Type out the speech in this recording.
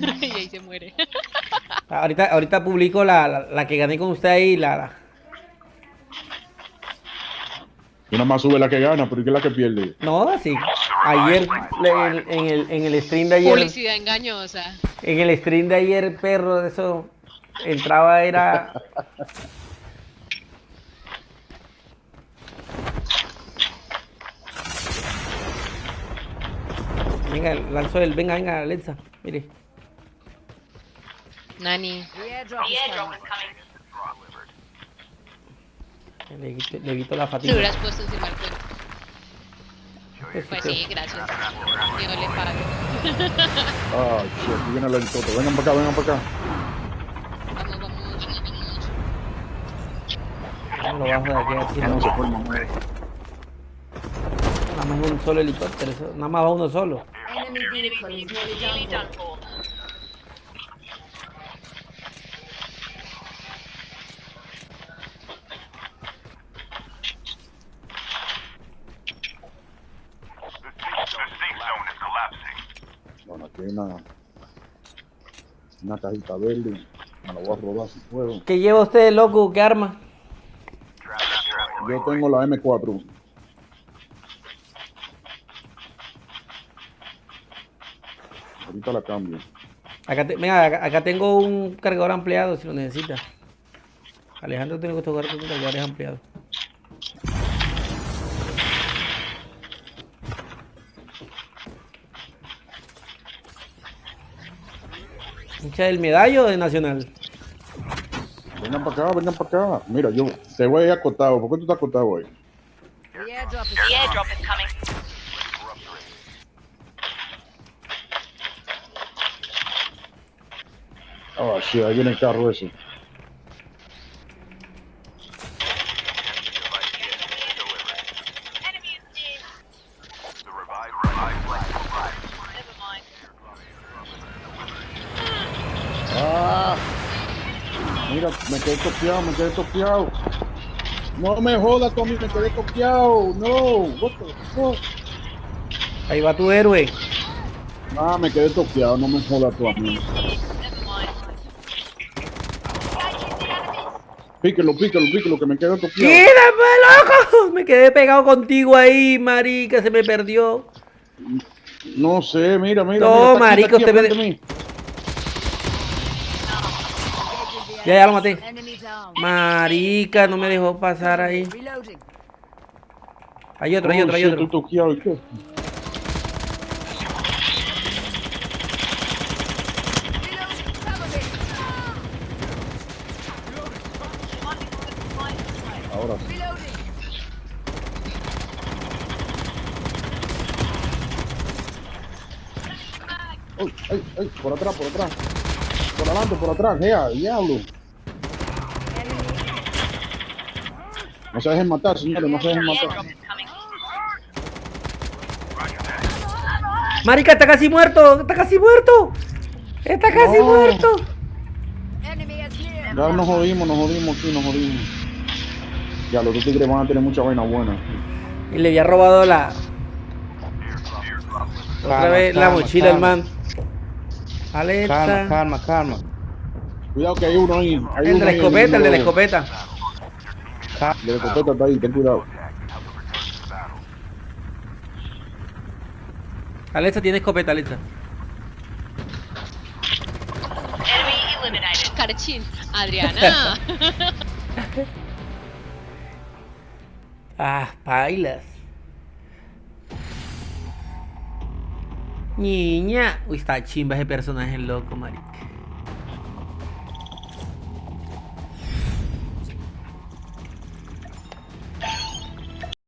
y ahí se muere. Ahorita, ahorita publico la, la, la que gané con usted ahí, la, la- Y nada más sube la que gana, pero ¿y qué es la que pierde? No, sí. Ayer, le- en, en el, en el stream de ayer, Publicidad engañosa. en el stream de ayer, perro, de eso, entraba, era... Venga, lanzó el, venga, venga, Alexa, mire. Nani. The airdrop is coming. Le quito, le quito la fatiga. hubieras puesto encima del cuerpo. Pues, Pues pues, sí, gracias. Yo le pago. Ah, sí, aquí viene el helicóptero. Vengan para acá, vengan para acá. Vamos, vamos, vamos. Lo bajo de aquí así, No ¿no? se forma, muere. Nada más un solo helicóptero, nada más va uno solo. Enemy vehicle is nearly done for. Hay una, una cajita verde. Me la voy a robar si puedo. ¿Qué lleva usted, loco? ¿Qué arma? Yo tengo la M4. Ahorita la cambio. Acá, te- acá, acá tengo un cargador ampliado si lo necesita. Alejandro tiene que tocar con cargadores ampliados. ¿Hincha del medallo de Nacional? Vengan para acá, vengan para acá. Mira, yo te voy a ir acostado. ¿Por qué tú estás acostado hoy? The airdrop is coming. Ah, sí, ahí viene el carro ese. Ah, mira, me quedé toqueado, me quedé toqueado. No me jodas, Tommy, me quedé toqueado. No, what the fuck? Ahí va tu héroe. Ah, me quedé toqueado, no me jodas tú a mí. Píquelo, píquelo, píquelo, que me quedé toqueado. ¡Quídame, loco! Me quedé pegado contigo ahí, marica, se me perdió. No sé, mira, mira. No, mira, aquí, usted me- Ya, ya lo maté. Marica, no me dejó pasar ahí. Hay otro, hay otro, hay otro. Ahora sí. Ay, ay, ay, por atrás, por atrás. Por adelante, por atrás, ya, diablo. No se dejen matar, señores, no se dejen matar. Marica, está casi muerto, está casi muerto. Está casi No. muerto. Ya nos jodimos, nos jodimos aquí, nos jodimos. Ya, los dos tigres van a tener mucha vaina buena. Y le había robado la. Otra vez la mochila el calma. man. Alexa. Calma, calma, calma. Cuidado que hay uno ahí. Hay El de la ahí, escopeta, el de la escopeta. El de la escopeta está ahí, ten cuidado. Alexa tiene escopeta, Alexa. Carchín. Adriana. Ah, bailas. Niña. Uy, está chimba ese personaje loco, marica.